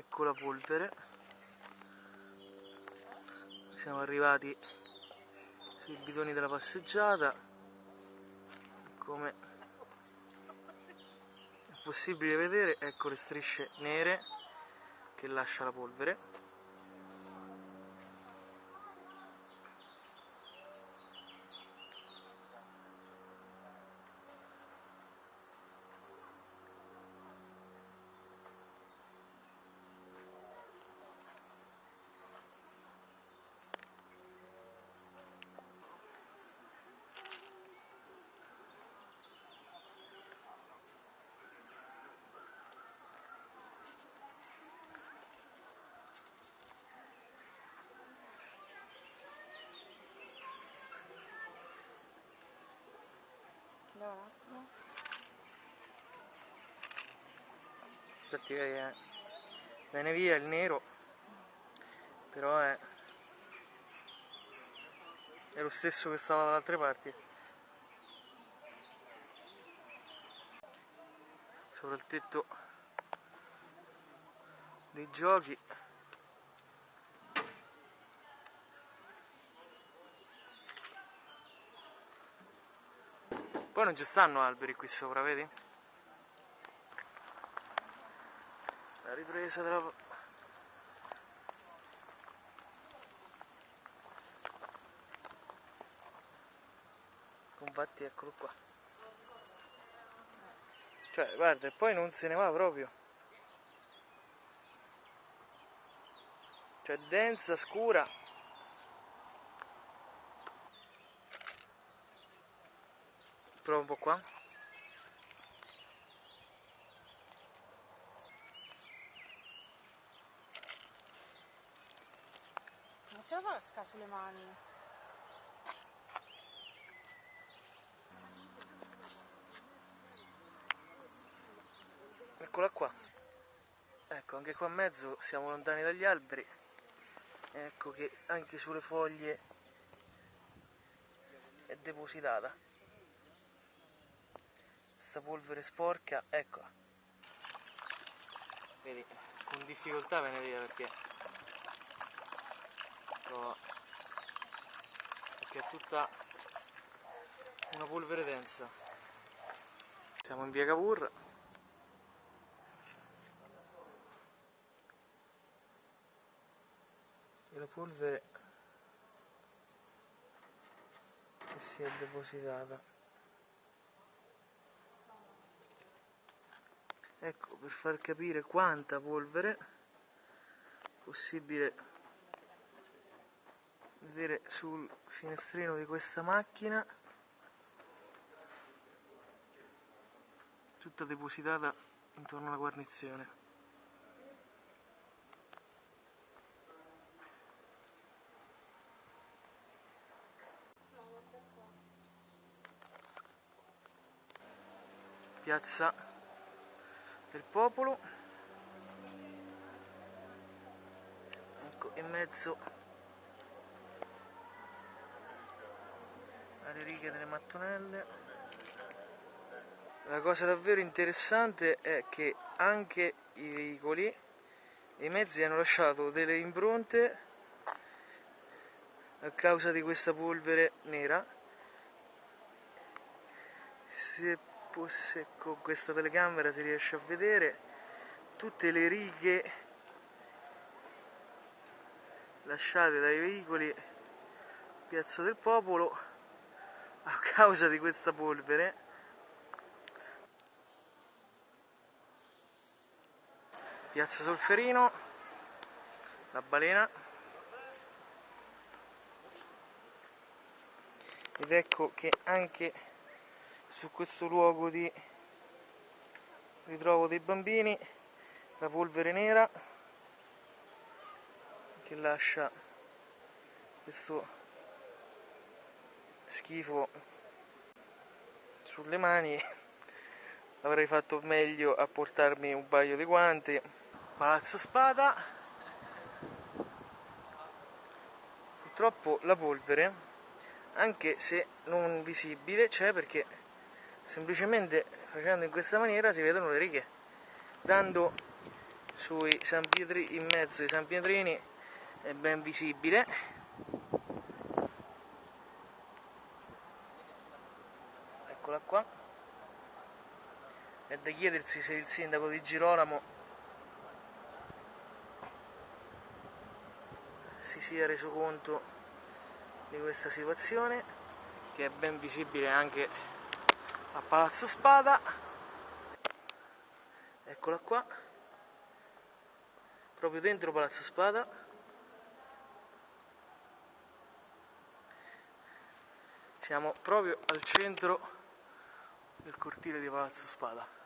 ecco la polvere. Siamo arrivati sui bidoni della passeggiata. Come è possibile vedere ecco le strisce nere che lascia la polvere Andiamo un attimo. infatti eh, viene via il nero però è è lo stesso che stava dalle altre parti sopra il tetto dei giochi poi non ci stanno alberi qui sopra vedi? la ripresa della infatti eccolo qua. Cioè guarda e poi non se ne va proprio. Cioè densa scura prova un po' qua Non ce la fa sulle mani. Eccola qua. Ecco, anche qua in mezzo siamo lontani dagli alberi. Ecco che anche sulle foglie è depositata. Sta polvere sporca, eccola. Vedi, con difficoltà viene via perché oh, perché è tutta una polvere densa. Siamo in via Cavour. e la polvere che si è depositata ecco per far capire quanta polvere possibile vedere sul finestrino di questa macchina tutta depositata intorno alla guarnizione. Piazza del popolo. Ecco in mezzo alle righe delle mattonelle. La cosa davvero interessante è che anche i veicoli e i mezzi hanno lasciato delle impronte a causa di questa polvere nera. Se fosse con questa telecamera si riesce a vedere tutte le righe lasciate dai veicoli Piazza del Popolo a causa di questa polvere. Piazza Solferino la balena. Ed ecco che anche su questo luogo di ritrovo dei bambini la polvere nera che lascia questo schifo sulle mani. Avrei fatto meglio a portarmi un paio di guanti. Palazzo spada. Purtroppo la polvere anche se non visibile c'è perché semplicemente facendo in questa maniera si vedono le righe. Dando sui San Pietri, in mezzo ai San Pietrini è ben visibile. Eccola qua. È da chiedersi se il sindaco di Girolamo si sia reso conto di questa situazione che è ben visibile anche a Palazzo Spada. Eccola qua. Proprio dentro Palazzo Spada. Siamo proprio al centro del cortile di Palazzo Spada